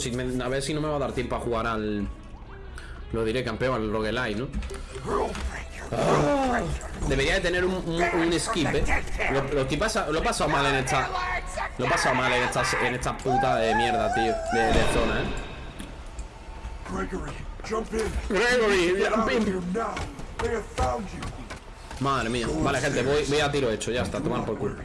Si me- a ver si no me va a dar tiempo a jugar al... Lo diré campeón, al roguelite, ¿no? Ah, debería de tener un, un, un skip, ¿eh? Lo, lo, pasa- lo he pasado mal en esta... Lo he pasado mal en esta, en esta puta de mierda, tío. De, de zona, ¿eh? Gregory, jump in. Gregory, jump. Madre mía. Vale, gente, voy, voy a tiro hecho. Ya está, tomar por culo.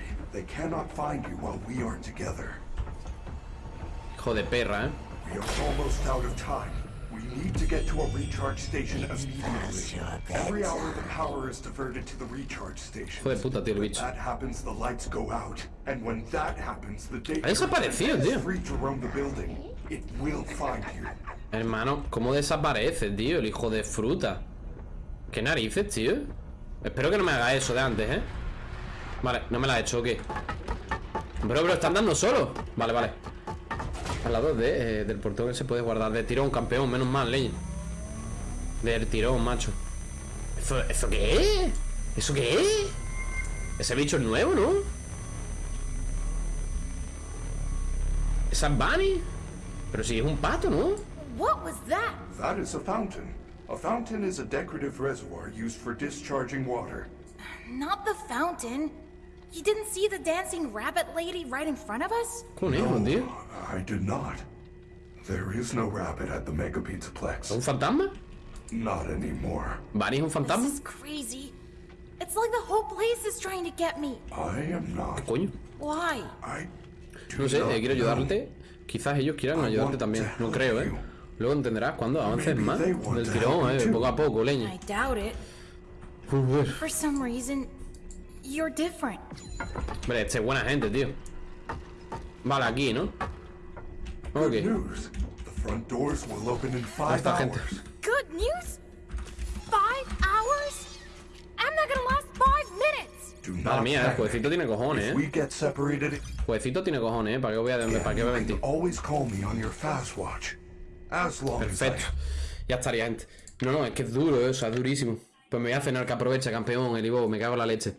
Hijo de perra, ¿eh? We are almost out of time. We need to get to a recharge station immediately. Every hour the power is diverted to the recharge station. Hijo de puta, tío, el bicho. That happens, the lights go out. And when that happens, the data Ha desaparecido, is tío. free to roam the building. It will find you. Hermano, ¿cómo desaparece, tío? El hijo de fruta. ¿Qué narices, tío? Espero que no me haga eso de antes, ¿eh? Vale, no me la ha hecho, ¿o qué? Bro, bro, ¿están dando solo? Vale, vale Al lado de, eh, del portón que se puede guardar De tirón, campeón, menos mal, leña Del tirón, macho ¿Eso, ¿Eso qué es? ¿Eso qué es? Ese bicho es nuevo, ¿no? ¿Esa es Bunny? Pero si es un pato, ¿no? What was that? That is a fountain. A fountain is a decorative reservoir used for discharging water. Not the fountain. You didn't see the dancing rabbit lady right in front of us? Tío I did not. There is no rabbit at the Mega Pizzaplex. ¿Un fantasma? Not anymore. ¿Bunny es un fantasma? This is crazy. It's like the whole place is trying to get me. I am not. Coño Why? I No sé, eh, quiero know. ayudarte. Quizás ellos quieran ayudarte también. No creo, ¿eh? Luego entenderás cuando avances más. Del tirón, ¿eh? Poco a poco, leña. I doubt it. For some reason, you're different. este es buena gente, tío. Vale, aquí, ¿no? Good Ok. news. The front doors will open in five Esta gente. hours. Good news? Five hours? I'm not gonna last five minutes! Do Madre not mía, el panic. jueguecito tiene cojones, If we ¿eh? get separated, Jueguecito tiene cojones, ¿eh? ¿Para qué voy a, para qué voy a mentir? always call me on your fast watch. As long as I Perfecto. Ya estaría, gente. No, no, es que es duro, ¿eh? o sea, es durísimo. Pues me voy a cenar que aprovecha, campeón, el Ivo, me cago en la leche.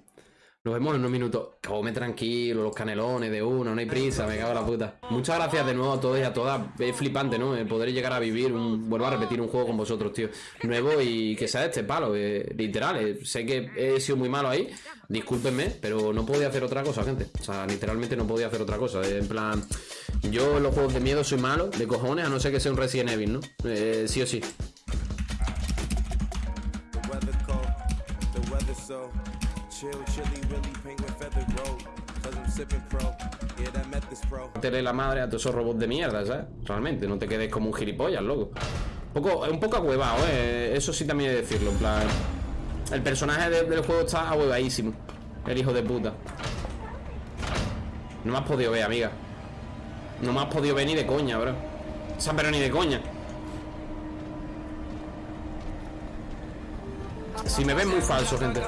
Nos vemos en unos minutos. Come tranquilo, los canelones de uno, no hay prisa, me cago en la puta. Muchas gracias de nuevo a todos y a todas. Es flipante, ¿no? El poder llegar a vivir un. Vuelvo a repetir un juego con vosotros, tío. Nuevo y que sea este palo, eh, literal. eh, sé que he sido muy malo ahí. Discúlpenme, pero no podía hacer otra cosa, gente. O sea, literalmente no podía hacer otra cosa. eh, En plan. Yo en los juegos de miedo soy malo, de cojones, a no ser que sea un Resident Evil, ¿no? Sí o sí. Tele la madre a todos esos robots de mierda, ¿sabes? Realmente, no te quedes como un gilipollas, loco. Un poco, un poco ahuevado, ¿eh? Eso sí también he de decirlo, en plan... El personaje de- del juego está ahuevadísimo. El hijo de puta. No me has podido ver, amiga. No me has podido ver ni de coña, bro. O sea, pero ni de coña. Si me ven muy falso, gente.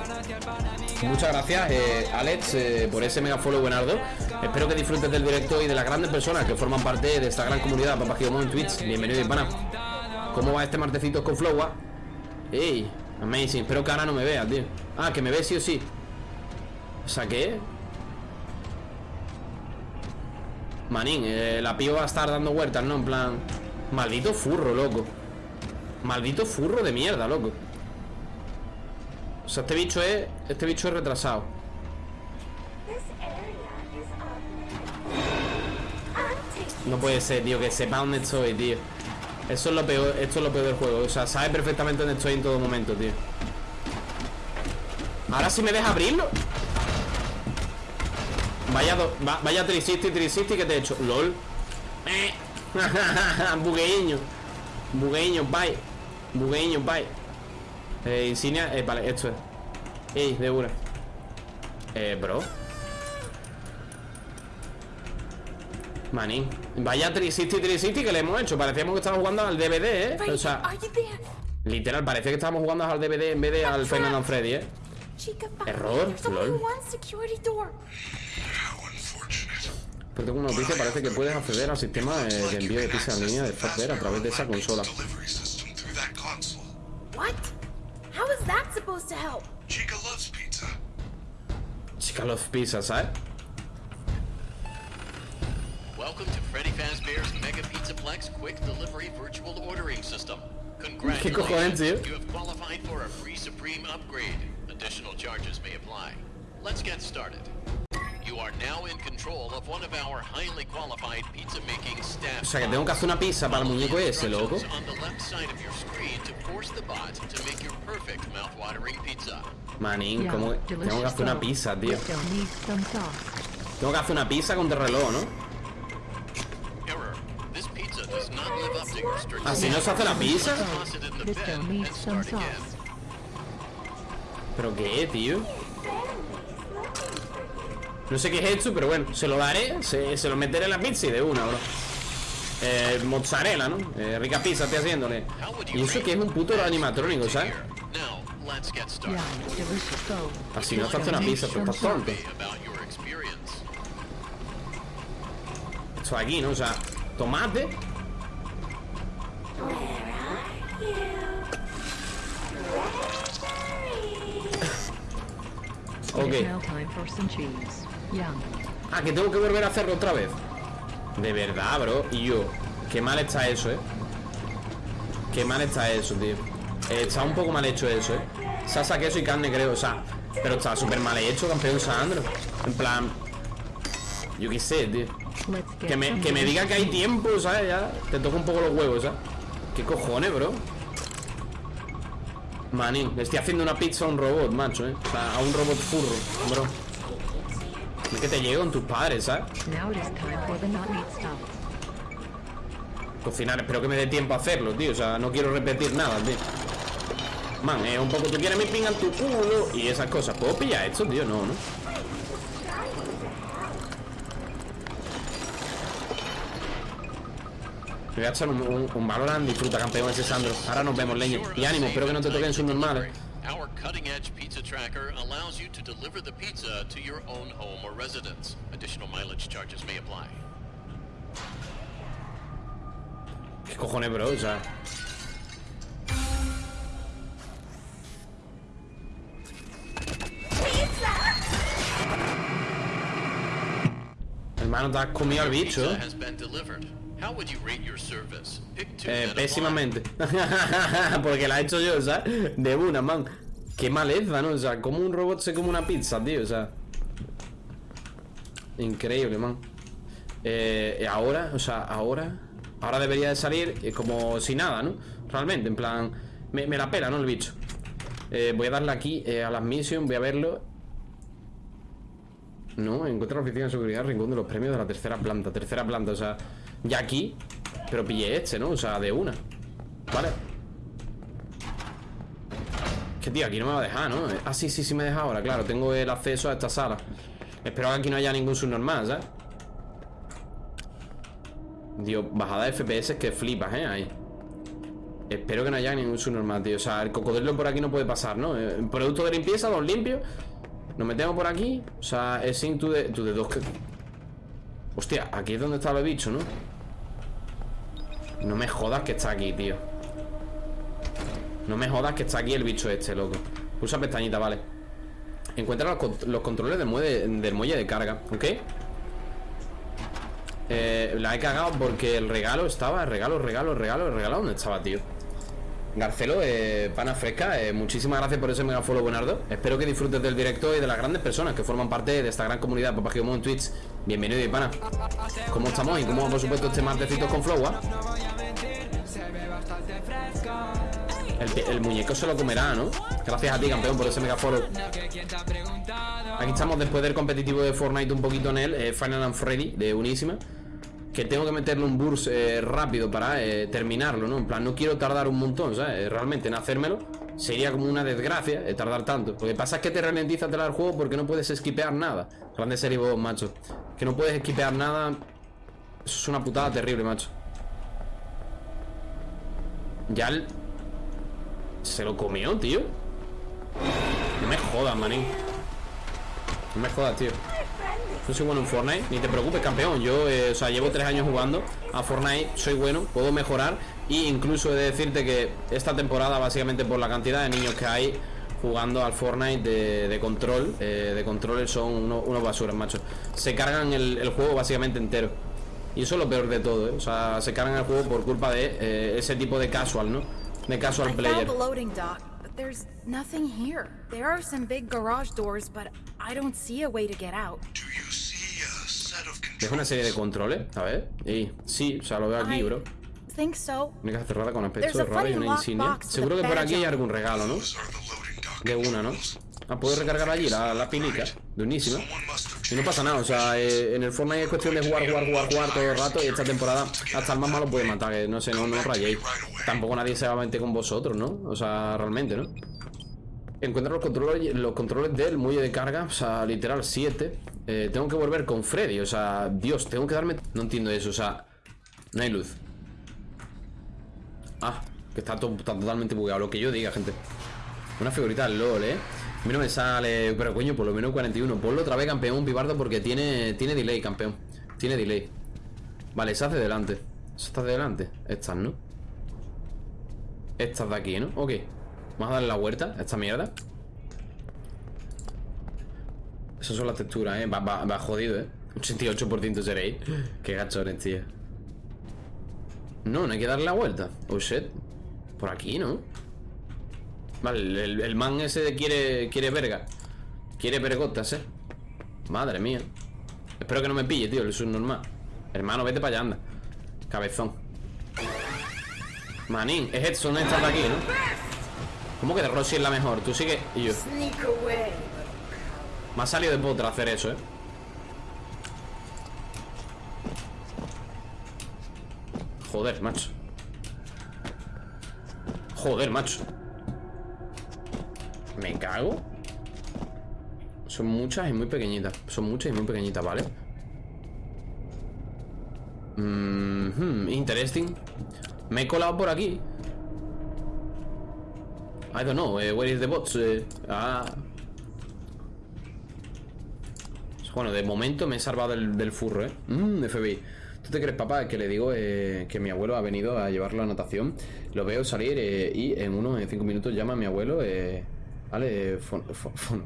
Muchas gracias, eh, Alex, eh, por ese mega follow buenardo. Espero que disfrutes del directo y de las grandes personas que forman parte de esta gran comunidad Papá Giomón en Twitch. Bienvenido, hispana. ¿Cómo va este martecito con Flowa? ¡Ey! Amazing. Espero que ahora no me vea, tío. Ah, que me ve sí o sí. O sea, ¿qué? Manín, eh, la piba va a estar dando vueltas, ¿no? En plan... Maldito furro, loco. Maldito furro de mierda, loco. O sea, este bicho es... Este bicho es retrasado. No puede ser, tío, que sepa dónde estoy, tío. Eso es lo peor, esto es lo peor del juego. O sea, sabe perfectamente dónde estoy en todo momento, tío. Ahora sí me deja abrirlo. Vaya, do- va- vaya 360, 360 que te he hecho. LOL. Eh. Bugueño. Bugueño, bye. Bugueño, bye. Eh, insignia, eh, vale, esto es. Ey, de una. Eh, bro. Manín. Vaya 360 360 que le hemos hecho. Parecíamos que estábamos jugando al DVD, ¿eh? O sea, literal, parecía que estábamos jugando al DVD en vez de al and Freddy, ¿eh? Error, lol. Pero tengo una noticia, parece que puedes acceder al sistema de, envío de pizza en línea de Fatware a través de esa consola. delivery supposed to help? Chica loves pizza. Chica loves pizza, ¿sabes? Welcome to Freddy Fazbear's Mega Pizzaplex Quick Delivery Virtual Ordering System. ¿Qué cojones, tío? Congratulations, you have qualified for a free Supreme upgrade. Additional charges may apply. Let's get started. You are now in control of one of our highly qualified pizza making staff. O sea que tengo que hacer una pizza para el muñeco ese, loco. Instructions on the left side of your screen to force the bot to make your perfect mouth-watering pizza. Manín, ¿cómo que- Tengo que hacer una pizza, tío. Tengo que hacer una pizza con reloj, ¿no? Error. This pizza does not live up to your strict Así no se hace la pizza. Toss it in No sé qué es esto, pero bueno, se lo daré, se, se lo meteré en la pizza y de una, bro. Eh, mozzarella, ¿no? Eh, rica pizza estoy haciéndole. Y eso que es un puto animatrónico, ¿sabes? Así no hace una pizza, pero estás tonto. Esto aquí, ¿no? O sea, tomate. Ok. Ah, que tengo que volver a hacerlo otra vez. De verdad, bro. Y yo. Qué mal está eso, eh. Qué mal está eso, tío. Está un poco mal hecho eso, eh. Salsa, queso y carne, creo. O sea, pero está súper mal hecho, campeón Sandro. En plan. Yo qué sé, tío. Que me, que me diga que hay tiempo, ¿sabes? Ya te toca un poco los huevos, ¿sabes? ¿Qué cojones, bro? Manín, le estoy haciendo una pizza a un robot, macho, ¿eh? O sea, a un robot furro, bro. Es que te llego con tus padres, ¿sabes? Cocinar, espero que me dé tiempo a hacerlo, tío. O sea, no quiero repetir nada, tío. Man, es un poco, tú quieres mi pinga en tu culo y esas cosas. ¿Puedo pillar esto, tío? No, ¿no? Me voy a echar un, un, un Valorant, disfruta campeón ese Sandro. Ahora nos vemos, leña. Y ánimo, espero que no te toquen sus normales. Our cutting edge pizza tracker allows you to deliver the pizza to your own home or residence. Additional mileage charges may apply. ¿Qué cojones, bro? O sea. Hermano, te has comido al bicho. Eh, pésimamente. Porque la he hecho yo, ¿sabes? De una, man. Qué maleza, ¿no? O sea, como un robot se come una pizza, tío. O sea. Increíble, man. Eh, ahora, o sea, ahora. Ahora debería de salir eh, como si nada, ¿no? Realmente, en plan. Me, me la pela, ¿no? El bicho. Eh, voy a darle aquí eh, a las missions, voy a verlo. No, encuentra la oficina de seguridad, rincón de los premios de la tercera planta. Tercera planta, o sea, ya aquí. Pero pillé este, ¿no? O sea, de una. Vale. Que tío, aquí no me va a dejar, ¿no? Ah, sí, sí, sí me deja ahora, claro. Tengo el acceso a esta sala. Espero que aquí no haya ningún subnormal, ¿sabes? Dios, bajada de FPS que flipas, ¿eh? Ahí. Espero que no haya ningún subnormal, tío. O sea, el cocodrilo por aquí no puede pasar, ¿no? Eh, Producto de limpieza, dos limpios. Nos metemos por aquí. O sea, es sin tu de, de dos que. Hostia, aquí es donde estaba el bicho, ¿no? No me jodas que está aquí, tío. No me jodas que está aquí el bicho este, loco. Pulsa pestañita, vale. Encuentra los, los controles del muelle, del muelle de carga, ¿ok? Eh, la he cagado porque el regalo estaba, regalo, regalo, regalo, el regalo, ¿dónde estaba, tío? Garcelo, eh, pana fresca, eh, muchísimas gracias por ese mega follow, Buenardo. Espero que disfrutes del directo y de las grandes personas que forman parte de esta gran comunidad Papá Giomo en Twitch. Bienvenido y pana. ¿Cómo estamos? Y cómo, por supuesto, este martesito con Flow, ¿ah? El, el muñeco se lo comerá, ¿no? Gracias a ti, campeón, por ese mega follow. Aquí estamos después del competitivo de Fortnite un poquito en él, eh, Final and Freddy, de unísima. Que tengo que meterle un burst eh, rápido para eh, terminarlo, ¿no? En plan, no quiero tardar un montón, ¿sabes? Realmente en hacérmelo sería como una desgracia eh, tardar tanto. Lo que pasa es que te ralentiza el juego porque no puedes esquipear nada. Grande serie macho. Que no puedes esquipear nada. Es una putada terrible, macho. Ya el... Se lo comió, tío. No me jodas, manín. No me jodas, tío. No soy bueno en Fortnite, ni te preocupes, campeón. Yo, eh, o sea, llevo tres años jugando a Fortnite, soy bueno, puedo mejorar. Y incluso he de decirte que esta temporada, básicamente por la cantidad de niños que hay jugando al Fortnite de, de control, eh, de controles son unos, unos basuras, macho. Se cargan el, el juego básicamente entero. Y eso es lo peor de todo, ¿eh? O sea, se cargan el juego por culpa de eh, ese tipo de casual, ¿no? De casual player. There's nothing here. There are some big garage doors, but I don't see a way to get out. Do you see a set of Deja una serie de controles, a ver. Y sí, o sea, lo veo aquí, bro. think so. Única cerrada con aspecto There's de a raro y funny una insignia. Seguro a que por aquí hay algún regalo, ¿no? De una, ¿no? Ah, puedo recargar allí la, la pilica. De unísima. Y no pasa nada, o sea, eh, en el Fortnite es cuestión de jugar, jugar, jugar, jugar todo el rato y esta temporada hasta el más malo puede matar, que no sé, no, no rayéis. Tampoco nadie se va a meter con vosotros, ¿no? O sea, realmente, ¿no? Encuentra los controles, los controles del muelle de carga, o sea, literal 7. Eh, tengo que volver con Freddy, o sea, Dios, tengo que darme... No entiendo eso, o sea, no hay luz. Ah, que está, to- totalmente bugueado, lo que yo diga, gente. Una figurita LOL, ¿eh? A no me sale... Pero coño, por lo menos 41 Ponlo otra vez, campeón, pibardo Porque tiene, tiene delay, campeón. Tiene delay. Vale, esa hace delante. Esa de delante. Estas, ¿no? Estas de aquí, ¿no? Ok. Vamos a darle la vuelta a esta mierda. Esas son las texturas, ¿eh? Va, va, va jodido, ¿eh? 88% seréis. Qué gachones, tío. No, no hay que darle la vuelta. Oh, shit. Por aquí, ¿no? Vale, el, man ese quiere, quiere verga. Quiere vergotas, eh. Madre mía. Espero que no me pille, tío, el subnormal. Hermano, vete para allá, anda. Cabezón. Manín, es Edson esta de aquí, ¿no? ¿Cómo que Rossi es la mejor? Tú sigue y yo. Me ha salido de potra hacer eso, eh. Joder, macho. Joder, macho. Me cago. Son muchas y muy pequeñitas. Son muchas y muy pequeñitas, ¿vale? Mhm, interesting. Me he colado por aquí. I don't know. eh, where is the bots? Eh, ah. Bueno, de momento me he salvado del, furro, ¿eh? Mmm, FBI. ¿Tú te crees, papá, que le digo eh, que mi abuelo ha venido a llevarlo a natación? Lo veo salir y en unos en cinco minutos llama a mi abuelo. Eh, vale,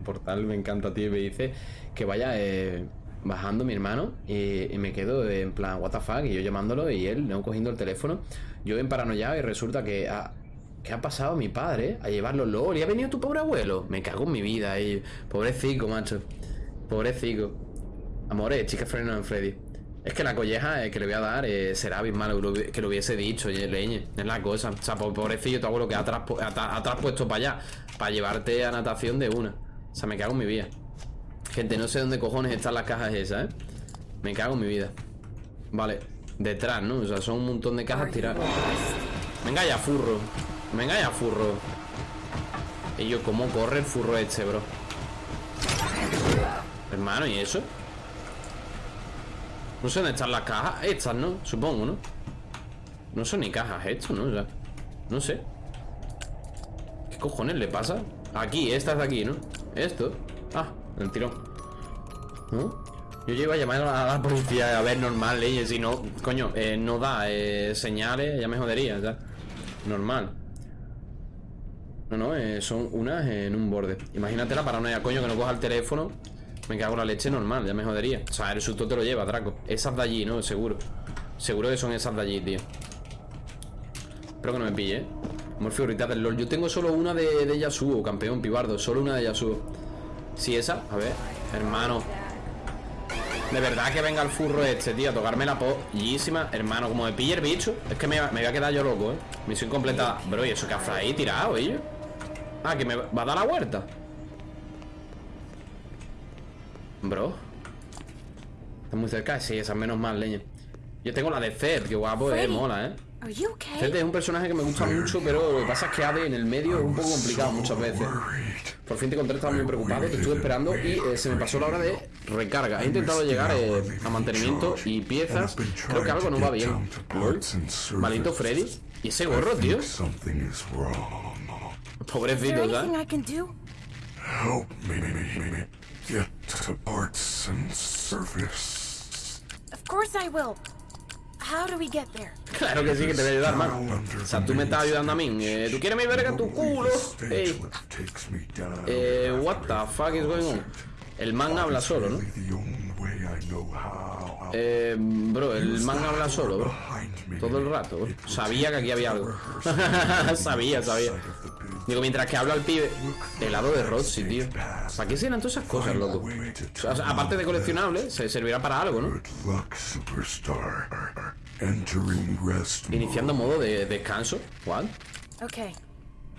portal me encanta, tío. Y me dice que vaya eh, bajando mi hermano. Y, me quedo en plan, ¿What the fuck? Y yo llamándolo y él no cogiendo el teléfono. Yo en paranoia y resulta que. ha- ¿Qué ha pasado mi padre? A llevarlo LOL. ¿Y ha venido tu pobre abuelo? Me cago en mi vida. Y... Pobrecico, macho. Pobrecico. Amores, chicas freno en Freddy. Es que la colleja eh, que le voy a dar eh, será abismal que lo hubiese dicho, leñe. Es la cosa. O sea, po- pobrecillo tu abuelo que ha traspuesto para allá. Para llevarte a natación de una. O sea, me cago en mi vida. Gente, no sé dónde cojones están las cajas esas, ¿eh? Me cago en mi vida. Vale, detrás, ¿no? O sea, son un montón de cajas tiradas. Venga ya, furro. Venga ya, furro. Y yo, ¿cómo corre el furro este, bro? Hermano, ¿y eso? No sé dónde están las cajas. Estas, ¿no? Supongo, ¿no? No son ni cajas esto, ¿no? O sea, no sé. ¿Qué cojones le pasa? Aquí, estas de aquí, ¿no? Esto. Ah, el tirón. ¿No? Yo iba a llamar a la policía a ver normal, leyes. Si no, coño, eh, no da eh, señales, ya me jodería, ya. Normal. No, no, eh, son unas en un borde. Imagínate la paranoia, coño, que no coja el teléfono. Me cago en la leche normal, ya me jodería. O sea, el susto te lo lleva, Draco. Esas de allí, ¿no? Seguro. Seguro que son esas de allí, tío. Espero que no me pille, ¿eh? Figuritas del LOL. Yo tengo solo una de, de Yasuo, campeón, pibardo. Solo una de Yasuo. Sí, esa. A ver, hermano. De verdad que venga el furro este, tío, a tocarme la pollísima. Hermano, como me pille el bicho, es que me, me voy a quedar yo loco, ¿eh? Misión completada. Bro, ¿y eso que hace ahí tirado, ellos? Ah, que me va a dar la vuelta. Bro. Está muy cerca, sí, esa es menos mal, leña. Yo tengo la de Zed, que guapo, eh, mola, eh. Zed es un personaje que me gusta mucho, pero lo que pasa es que AD en el medio es un poco complicado muchas veces. Por fin te encontré, estaba muy preocupado, te estuve esperando y eh, se me pasó la hora de recarga. He intentado llegar eh, a mantenimiento y piezas. Creo que algo no va bien. Maldito Freddy. ¿Y ese gorro, tío? Something is wrong. Is there Pobrecito, ¿sabes? Get to parts and service. Of course I will. How do we get there? Claro que sí, que te voy a ayudar, man. O sea, tú me estás ayudando a mí. Eh, ¿Tú quieres mi verga en tu culo? Ey. takes me down. Eh, what the fuck is going on? El man habla solo, ¿no? Eh, bro, el man habla solo, bro. Todo el rato, bro. Sabía que aquí había algo. sabía, sabía. Digo, mientras que habla el pibe, helado de Roxy, tío. ¿Para qué serán todas esas cosas, loco? O sea, aparte de coleccionable, se servirá para algo, ¿no? Iniciando modo de descanso. ¿What? Okay,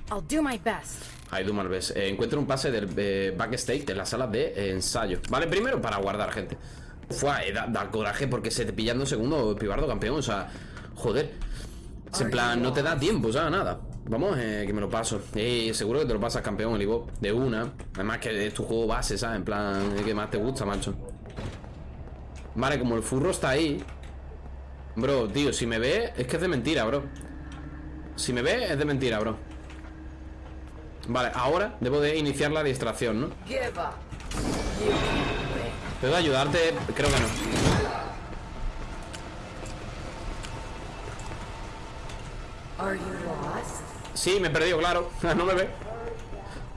I'll do my best. Mal ves. Eh, encuentro un pase del eh, backstage de la sala de eh, ensayo. Vale, primero para guardar, gente. Fue, eh, da, da coraje porque se te pillando segundo pibardo campeón. O sea, joder. Es en plan, no te da tiempo, o sea, nada. Vamos, eh, que me lo paso. Eh, seguro que te lo pasas campeón, el Ivo. De una. Además que es tu juego base, ¿sabes? En plan, es que más te gusta, macho. Vale, como el furro está ahí. Bro, tío, si me ve, es que es de mentira, bro. Si me ve, es de mentira, bro. Vale, ahora debo de iniciar la distracción, ¿no? ¿Puedo ayudarte? Creo que no. Sí, me he perdido, claro. no me ve.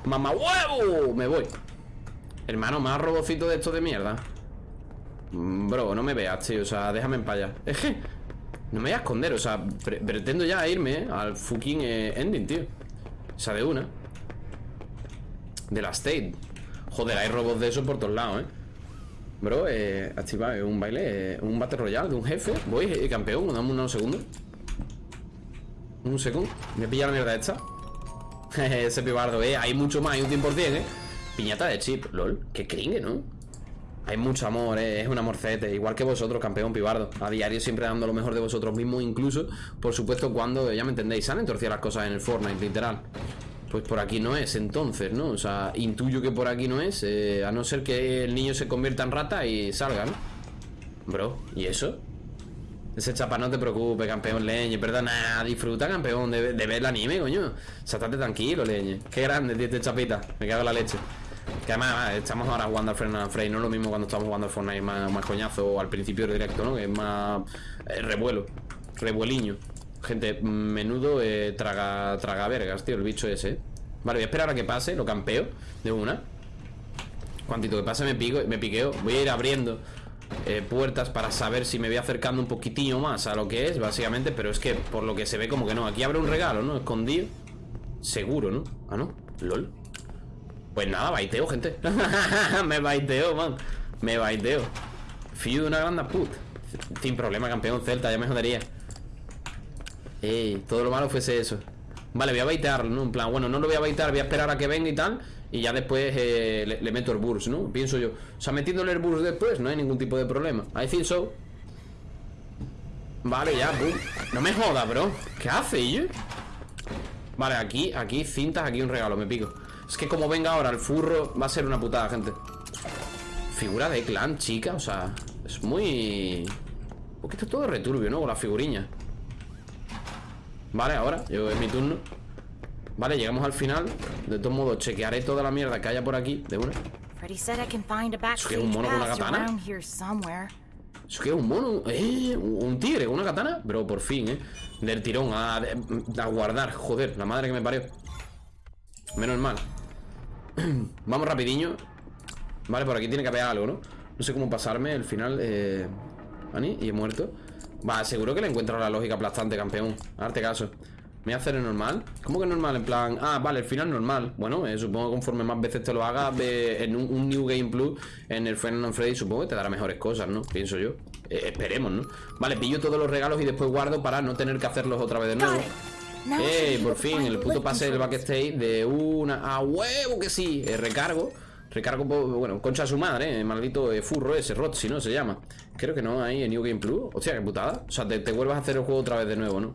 Mamá huevo. Me voy. Hermano, más robocito de esto de mierda. Mm, Bro, no me veas, tío. O sea, déjame en no me voy a esconder. O sea, pre- pretendo ya irme al fucking eh, ending, tío. O sea, de una. De la state. Joder, hay robots de eso por todos lados, eh. Bro, eh, activa eh, un baile, eh, un battle royale de un jefe. Voy, campeón, dame unos segundos. Un segundo. Me pilla la mierda esta. Ese pibardo, eh. Hay mucho más, hay un 100%, eh. Piñata de chip, lol. Qué cringe, ¿no? Hay mucho amor, eh. Es un amorcete. Igual que vosotros, campeón pibardo. A diario siempre dando lo mejor de vosotros mismos, incluso, por supuesto, cuando, ya me entendéis, salen torcidas las cosas en el Fortnite, literal. Pues por aquí no es, entonces, ¿no? O sea, intuyo que por aquí no es, eh, a no ser que el niño se convierta en rata y salga, ¿no? Bro, ¿y eso? Ese chapa, no te preocupes, campeón leñe, perdona, disfruta, campeón, de, ver el anime, coño. O estate tranquilo, leñe. Qué grande, tío, este chapita. Me cago en la leche. Que además, estamos ahora jugando al Final Frame, no es lo mismo cuando estamos jugando al Fortnite más, más coñazo al principio del directo, ¿no? Que es más eh, revuelo, revueliño. Gente, menudo eh, traga, traga vergas, tío, el bicho ese. Vale, voy a esperar a que pase, lo campeo de una. Cuantito que pase me pico, me piqueo. Voy a ir abriendo eh, puertas para saber si me voy acercando un poquitillo más a lo que es, básicamente. Pero es que por lo que se ve como que no. Aquí abre un regalo, ¿no? Escondido. Seguro, ¿no? Ah, no. LOL. Pues nada, baiteo, gente. me baiteo, man. Me baiteo. Fío de una grande put. Sin problema, campeón Celta, ya me jodería. Ey, todo lo malo fuese eso. Vale, voy a baitearlo, ¿no? En plan, bueno, no lo voy a baitear, voy a esperar a que venga y tal. Y ya después eh, le, meto el burst, ¿no? Pienso yo. O sea, metiéndole el burst después no hay ningún tipo de problema. I think so. Vale, ya, boom. No me jodas, bro. ¿Qué hace, yo? Vale, aquí, aquí cintas, aquí un regalo, me pico. Es que como venga ahora el furro, va a ser una putada, gente. Figura de clan, chica, o sea, es muy... Porque esto es todo returbio, ¿no? Con las figuriñas. Vale, ahora, yo es mi turno. Vale, llegamos al final. De todos modos, chequearé toda la mierda que haya por aquí, de una. Find a backstage un mono con una katana? ¿Eso qué es un mono? ¿Eh? ¿Un tigre con una katana? Bro, por fin, ¿eh? Del tirón, a, a guardar. Joder, la madre que me parió. Menos mal. Vamos rapidiño. Vale, por aquí tiene que haber algo, ¿no? No sé cómo pasarme el final. Eh... Ani, y he muerto. Va, seguro que le encuentro la lógica aplastante, campeón. Arte caso. ¿Me voy a hacer el normal? ¿Cómo que normal? En plan, ah, vale, el final normal. Bueno, eh, supongo que conforme más veces te lo hagas ve- en un, un New Game Plus, en el Final Freddy, supongo que te dará mejores cosas, ¿no? Pienso yo. Eh, esperemos, ¿no? Vale, pillo todos los regalos y después guardo para no tener que hacerlos otra vez de nuevo. Should ¡Eh! Por fin, el puto pase del backstage de una. ¡A huevo que sí! Eh, recargo. Recargo, bueno, concha a su madre, eh, maldito eh, furro ese, Roxy, ¿no? Se llama. Creo que no hay en New Game Plus. Hostia, qué putada. O sea, te, te vuelvas a hacer el juego otra vez de nuevo, ¿no?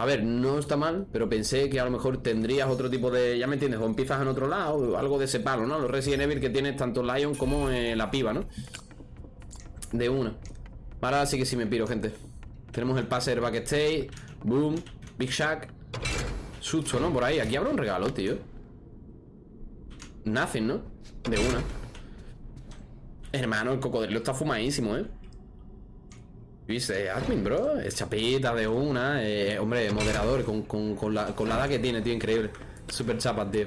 A ver, no está mal, pero pensé que a lo mejor tendrías otro tipo de. Ya me entiendes, o empiezas en otro lado, algo de ese palo, ¿no? Los Resident Evil que tienes tanto Lion como eh, la piba, ¿no? De una. Ahora sí que sí me piro, gente. Tenemos el pase del backstage. Boom. Big Shack. Susto, ¿no? Por ahí. Aquí habrá un regalo, tío. Nothing, ¿no? De una. Hermano, el cocodrilo está fumadísimo, ¿eh? ¿Viste? Admin, bro. Es chapita de una. eh, hombre, moderador. Con, con, con la, con la edad que tiene, tío. Increíble. Super chapa, tío.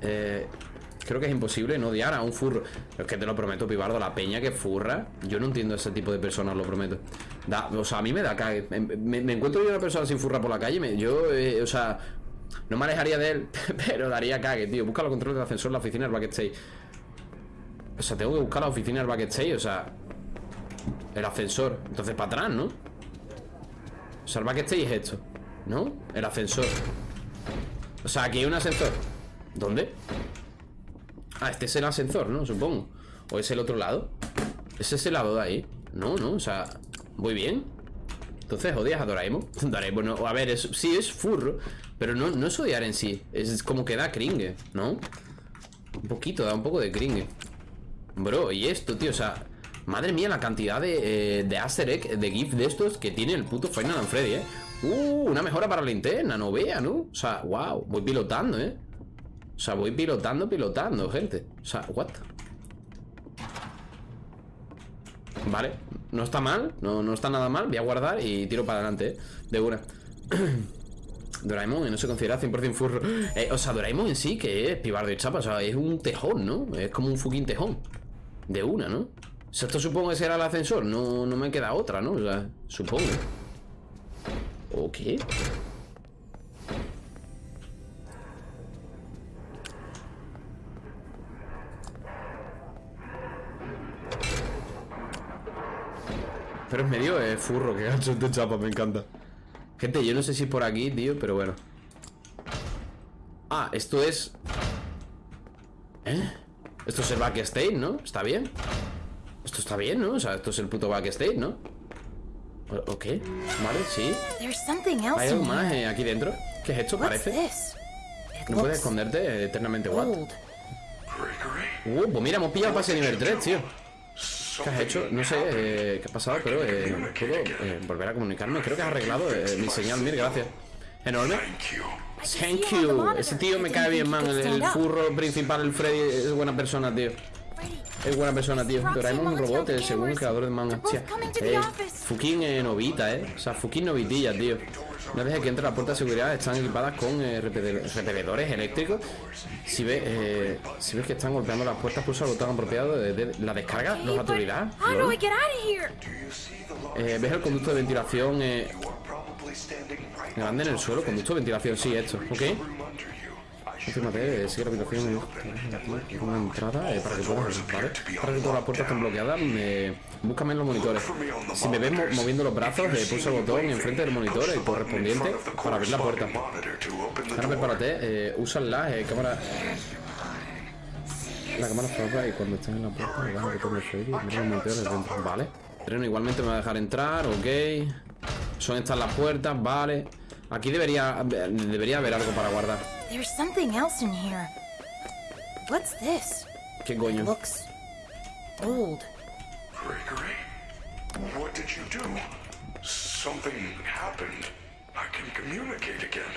Eh, Creo que es imposible no odiar a un furro. Es que te lo prometo, Pibardo, la peña que furra. Yo no entiendo ese tipo de personas, lo prometo. Da, o sea, a mí me da cague. Me, encuentro yo una persona sin furra por la calle. yo, eh, o sea, no me alejaría de él, pero daría cague, tío. Busca los controles del ascensor en la oficina del backstage. O sea, tengo que buscar la oficina del backstage, o sea, el ascensor. Entonces, para atrás, ¿no? O sea, el backstage es esto, ¿no? El ascensor. O sea, aquí hay un ascensor. ¿Dónde? Ah, este es el ascensor, ¿no? Supongo. ¿O es el otro lado? ¿Es ese lado de ahí? No, no, o sea, voy bien. Entonces odias a Doraemon. Doraemon, no, a ver, es, sí es furro, pero no, no es odiar en sí. Es como que da cringe, ¿no? Un poquito, da un poco de cringe. Bro, y esto, tío, o sea, madre mía, la cantidad de, eh, de Easter egg, de GIF de estos que tiene el puto Final and Freddy, ¿eh? Uh, una mejora para la linterna, no vea, ¿no? O sea, wow, voy pilotando, ¿eh? O sea, voy pilotando, pilotando, gente. O sea, what? Vale, no está mal, no, no está nada mal. Voy a guardar y tiro para adelante, ¿eh? De una. Doraemon no se considera 100% furro. Eh, o sea, Doraemon en sí, que es pibardo y chapa, o sea, es un tejón, ¿no? Es como un fucking tejón. De una, ¿no? Esto supongo que será el ascensor. No, no me queda otra, ¿no? O sea, supongo. ¿O qué? Pero es medio furro, que gancho de chapa, me encanta. Gente, yo no sé si por aquí, tío, pero bueno. Ah, esto es... ¿Eh? Esto es el backstage, ¿no? ¿Está bien? Esto está bien, ¿no? O sea, esto es el puto backstage, ¿no? ¿O, qué? Vale, sí. ¿Hay algo más eh, aquí dentro? ¿Qué es esto? Parece. No puedes esconderte eternamente, what? Uh, pues mira, hemos pillado pase nivel 3, tío. ¿Qué has hecho? No sé eh, qué ha pasado, pero eh, puedo eh, volver a comunicarme. Creo que has arreglado mi señal, mil gracias. Enorme. Thank you. Ese tío me cae bien, man. El, el furro principal, el Freddy, es buena persona, tío. Es buena persona, tío. Doraemon es un robot, el creador de manga. Hostia. Eh, fucking eh, novita, eh. O sea, fucking novitilla, tío. Una vez que entre la puerta de seguridad están equipadas con eh, repelidores eléctricos. Si ves, eh, si ves que están golpeando las puertas, pulsa el botón apropiado de, de- la descarga, los but autoridad. Eh, ves el conducto de ventilación grande en el suelo. Conducto de ventilación, sí, esto, ¿ok? Sigue la habitación eh, una entrada eh, para que puedas que todas las puertas estén bloqueadas eh, Búscame en los monitores. Si me ves mo- moviendo los brazos, eh, pulsa el botón enfrente del monitor eh, correspondiente para abrir la puerta. Ahora prepárate, eh, usa la eh, cámara. La cámara flapa y cuando estés en la puerta le das al botón de y mira los monitores dentro, vale Treno igualmente me va a dejar entrar, ok. Son estas las puertas, vale Aquí debería, debería haber algo para guardar There's something else in here. What's this? ¿Qué coño? Looks old. Gregory? What did you do? Something happened. I can communicate again.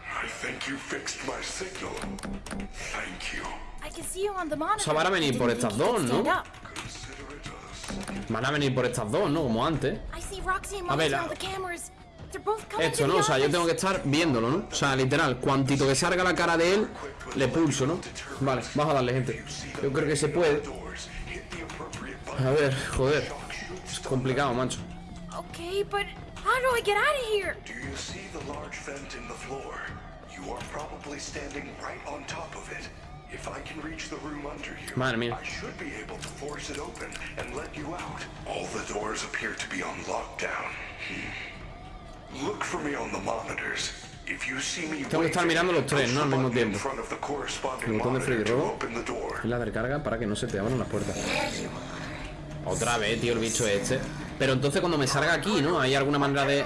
I think you fixed my signal. Thank you. I can see you on the monitor. sea, van a venir por estas dos, ¿no? Van a venir por estas dos, ¿no? Como antes I see Roxy and A ver, la- Esto, to ¿no? O sea, yo tengo que estar viéndolo, ¿no? O sea, literal, cuantito que salga la cara de él, le pulso, ¿no? Vale, vamos a darle, gente Yo creo que se puede. A ver, joder Es complicado, macho Okay, but how do I get out of here? Do you see the large vent in the floor? You are probably standing right on top of it. If I can reach the room under you, Madre mía. I should be able to force it open and let you out. All the doors appear to be on lockdown. Hmm. Tengo que estar mirando los tres, ¿no? Al mismo tiempo. El botón de Freddy Robo. Es la de carga para que no se te abran las puertas Otra vez, tío, el bicho este Pero entonces cuando me salga aquí, ¿no? Hay alguna manera de...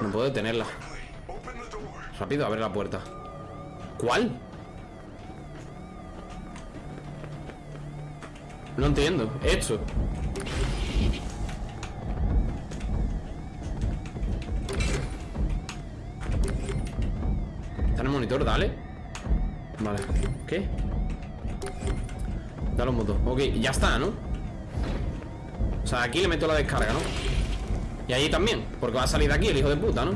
No puedo detenerla. Rápido, abre la puerta ¿Cuál? No entiendo. Esto. Está en el monitor, dale. Vale. ¿Qué? Dale un botón. Ok, ya está, ¿no? O sea, aquí le meto la descarga, ¿no? Y allí también, porque va a salir de aquí el hijo de puta, ¿no?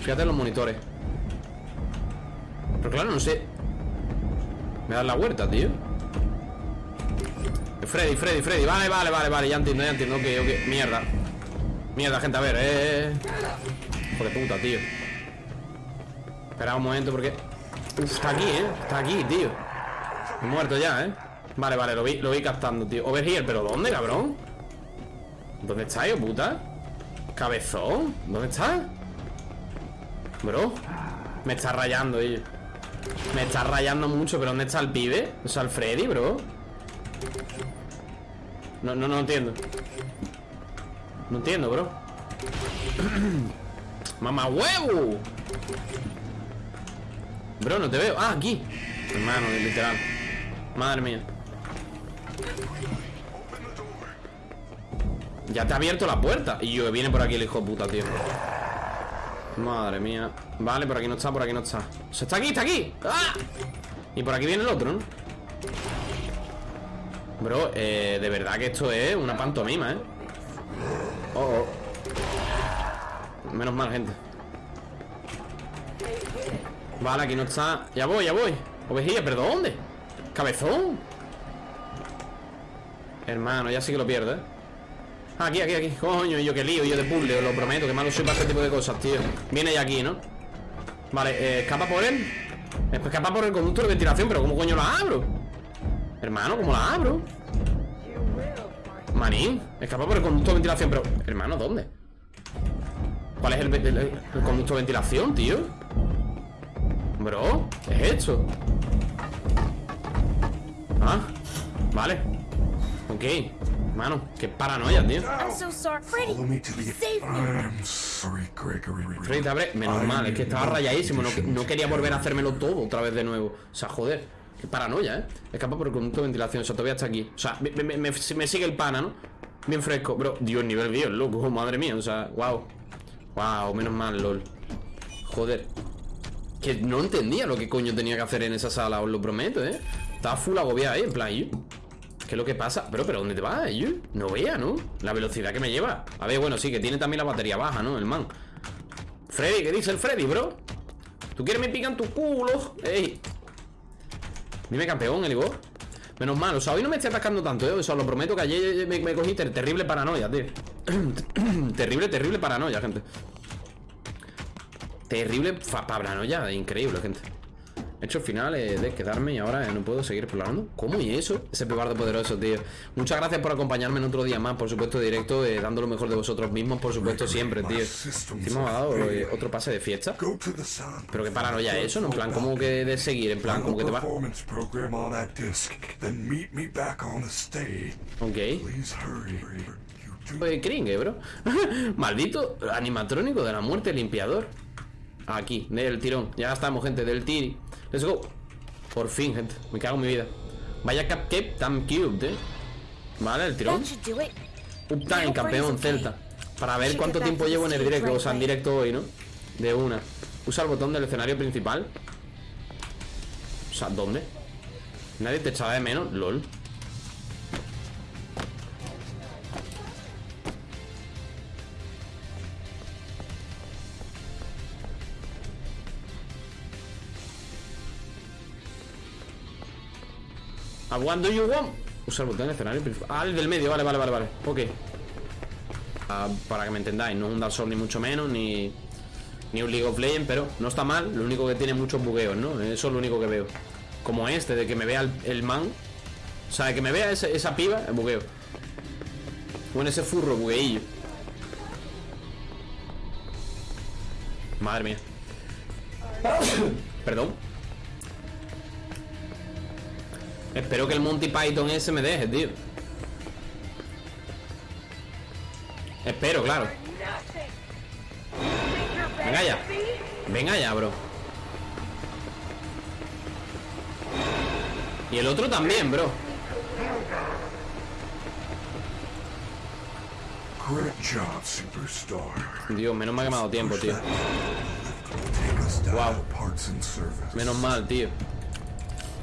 Fíjate en los monitores. Pero claro, no sé. Me das la vuelta, tío. Freddy, Freddy, Freddy. Vale, vale, vale, vale. Ya entiendo, ya entiendo. Ok, ok. Mierda. Mierda, gente. A ver, eh. Hijo de puta, tío. Espera un momento porque. Está aquí, eh. Está aquí, tío. Muerto ya, eh. Vale, vale, lo vi, lo vi captando, tío. Over here, pero ¿dónde, cabrón? ¿Dónde está, hijo puta? Cabezón, ¿dónde está? Bro, me está rayando, tío. Me está rayando mucho, pero ¿dónde está el pibe? O sea, el Freddy, bro. No, no, no entiendo. No entiendo, bro. ¡Mamá huevo! Bro, no te veo. Ah, aquí. Hermano, literal. Madre mía. Ya te ha abierto la puerta. Y yo, viene por aquí el hijo de puta, tío. Madre mía. Vale, por aquí no está, por aquí no está. O sea, está aquí, está aquí. ¡Ah! Y por aquí viene el otro, ¿no? Bro, eh, de verdad que esto es una pantomima, ¿eh? Oh, oh. Menos mal, gente. Vale, aquí no está. Ya voy, ya voy. Ovejilla, ¿pero dónde? Cabezón. Hermano, ya sí que lo pierdo, ¿eh? Aquí, aquí, aquí. Coño, yo qué lío, yo de puzzle, lo prometo, que malo soy para este tipo de cosas, tío. Viene ya aquí, ¿no? Vale, eh, escapa por él. Escapa por el conducto de ventilación, pero ¿cómo coño la abro? Hermano, ¿cómo la abro? Manín, escapa por el conducto de ventilación, pero... Hermano, ¿dónde? ¿Cuál es el- el- el conducto de ventilación, tío? Bro, ¿qué es esto? Ah, vale Ok, hermano, qué paranoia, tío I'm so sorry. Freddy, Follow me to the. save me. I'm sorry, Gregory. Freddy, abre- menos mal, es que estaba rayadísimo no, no quería volver a hacérmelo todo otra vez de nuevo O sea, joder, qué paranoia, ¿eh? Escapa por el conducto de ventilación, o sea, todavía está aquí O sea, me, me- me- me sigue el pana, ¿no? Bien fresco, bro, Dios, nivel 10, loco, madre mía, o sea, wow Wow, menos mal, lol Joder Que no entendía lo que coño tenía que hacer en esa sala, os lo prometo, ¿eh? Estaba full agobiado ahí, en plan, ¿Qué es lo que pasa? Pero, pero ¿dónde te vas? No vea, ¿no? La velocidad que me lleva A ver, bueno, sí, que tiene también la batería baja, ¿no? El man Freddy, ¿qué dice el Freddy, bro? ¿Tú quieres me pican tu culo? ¡Ey! Dime, campeón, el Igor Menos mal, o sea, hoy no me estoy atascando tanto, ¿eh? O sea, lo prometo que ayer me, me cogí ter- terrible paranoia, tío Terrible, terrible paranoia, gente Terrible paranoia, increíble, gente. He hecho el final eh, de quedarme y ahora eh, no puedo seguir explorando. ¿Cómo y eso? Ese pebardo poderoso, tío. Muchas gracias por acompañarme en otro día más Por supuesto, directo, eh, dando lo mejor de vosotros mismos Por supuesto, siempre, tío. Encima me ha dado eh, otro pase de fiesta. Pero qué paranoia eso, ¿no? En plan, como que de seguir En plan, como que te va... Ok. Eh, Kringe, bro. Maldito animatrónico de la muerte limpiador Aquí, del tirón. Ya estamos, gente, del tiri. Let's go. Por fin, gente, me cago en mi vida. Vaya cupcake tan cute, eh. Vale, el tirón. Uptime, campeón celta. Para ver cuánto tiempo llevo en el directo O sea, en directo hoy, ¿no? De una. Usa el botón del escenario principal. O sea, ¿dónde? Nadie te echaba de menos, lol ¿A what do you want? Usa el botón escenario Ah, el del medio, vale, vale, vale, vale. Ok. Ah, Para que me entendáis, no es un Dark Souls ni mucho menos Ni, ni un League of Legends Pero no está mal, lo único que tiene muchos bugueos, ¿no? Eso es lo único que veo. Como este, de que me vea el, man O sea, de que me vea esa piba, el bugueo. Bueno, ese furro, bugueillo. Madre mía. Perdón Espero que el Monty Python ese me deje, tío. Espero, claro. Venga ya Venga ya, bro. Y el otro también, bro. Dios, menos mal que me ha dado tiempo, tío. Wow. Menos mal, tío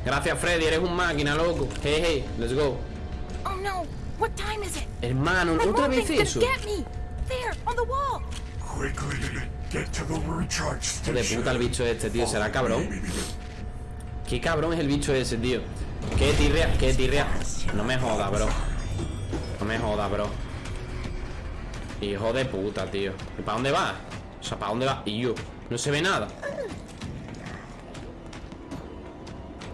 Gracias, Freddy, eres un máquina, loco Hey, hey, let's go Oh no! What time is it? Hermano, otra vez eso gonna get me! There, on the wall! Quickly, get to the recharge Hijo de station. puta el bicho este, tío, será cabrón Qué cabrón es el bicho ese, tío. Qué tirria, qué tirria. No me joda, bro. No me joda, bro. Hijo de puta, tío. ¿Y para dónde va? O sea, ¿para dónde va? Y yo. No se ve nada.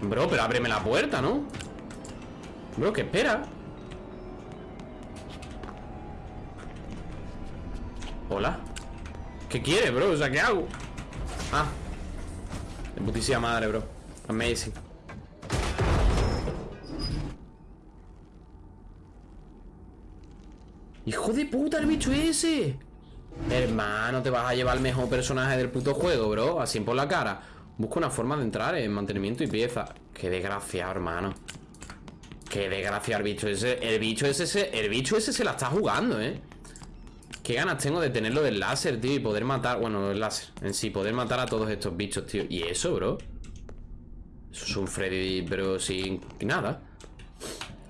Bro, pero ábreme la puerta, ¿no? Bro, ¿qué espera? Hola ¿Qué quiere, bro? O sea, ¿qué hago? Ah De putísima madre, bro Amazing ¡Hijo de puta el bicho ese! Hermano, te vas a llevar el mejor personaje del puto juego, bro Así por la cara Busca una forma de entrar en mantenimiento y pieza. Qué desgraciado, hermano. Qué desgraciado el bicho ese El bicho ese, se- el bicho ese se la está jugando, eh Qué ganas tengo de tenerlo del láser, tío Y poder matar, bueno, el láser En sí, poder matar a todos estos bichos, tío. Y eso, bro Eso es un Freddy, pero sin nada.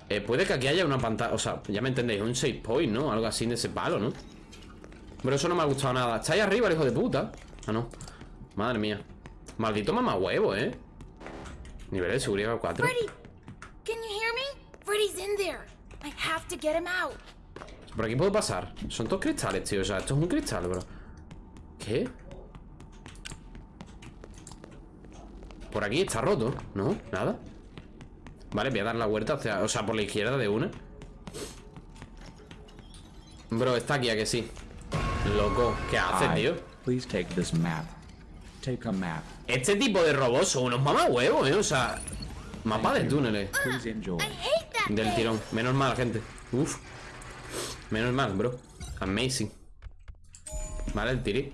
Eh, Puede que aquí haya una pantalla O sea, ya me entendéis, un save point, ¿no? Algo así de ese palo, ¿no? Pero eso no me ha gustado nada. Está ahí arriba el hijo de puta. Ah, no. Madre mía Maldito mamá huevo, ¿eh? Nivel de seguridad 4 Freddy! Can you hear me? Freddy's in there. I have to get him out. Por aquí puedo pasar Son todos cristales, tío O sea, esto es un cristal, bro ¿Qué? Por aquí está roto ¿No? Nada Vale, voy a dar la vuelta hacia, O sea, por la izquierda de una Bro, está aquí, ¿a que sí? Loco, ¿qué hace, tío? Please take this map. Take a map. Este tipo de robots son unos mamahuevos, ¿eh? O sea, mapa de túneles Del tirón. Menos mal, gente. Uf. Menos mal, bro. Amazing. Vale, el tiri.